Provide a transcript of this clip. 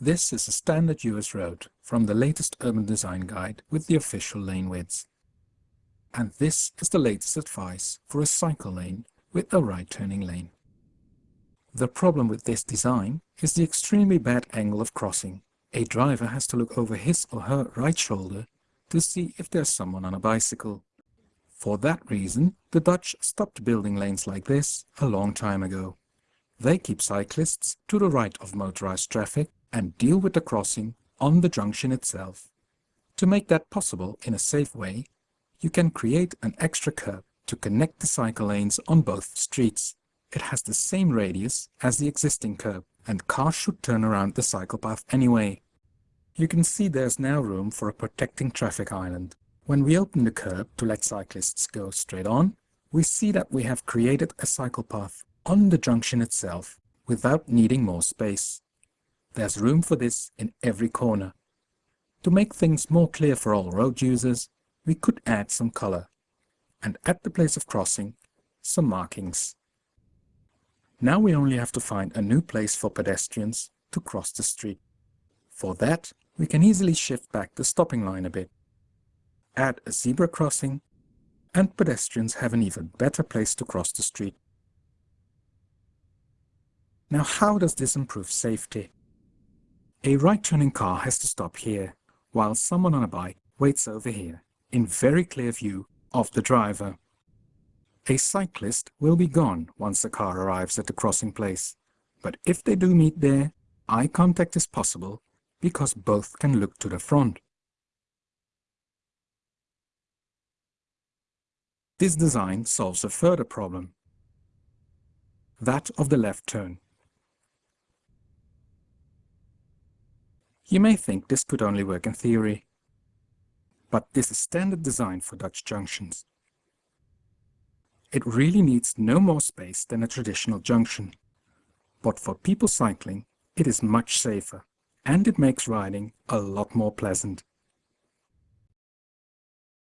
This is a standard US road from the latest urban design guide with the official lane widths. And this is the latest advice for a cycle lane with a right-turning lane. The problem with this design is the extremely bad angle of crossing. A driver has to look over his or her right shoulder to see if there's someone on a bicycle. For that reason, the Dutch stopped building lanes like this a long time ago. They keep cyclists to the right of motorized traffic and deal with the crossing on the junction itself. To make that possible in a safe way, you can create an extra curb to connect the cycle lanes on both streets. It has the same radius as the existing curb, and cars should turn around the cycle path anyway. You can see there's now room for a protecting traffic island. When we open the curb to let cyclists go straight on, we see that we have created a cycle path on the junction itself without needing more space. There's room for this in every corner. To make things more clear for all road users, we could add some color, and at the place of crossing, some markings. Now we only have to find a new place for pedestrians to cross the street. For that, we can easily shift back the stopping line a bit, add a zebra crossing, and pedestrians have an even better place to cross the street. Now how does this improve safety? A right-turning car has to stop here, while someone on a bike waits over here, in very clear view of the driver. A cyclist will be gone once the car arrives at the crossing place, but if they do meet there, eye contact is possible because both can look to the front. This design solves a further problem, that of the left turn. You may think this could only work in theory, but this is standard design for Dutch junctions. It really needs no more space than a traditional junction, but for people cycling, it is much safer, and it makes riding a lot more pleasant.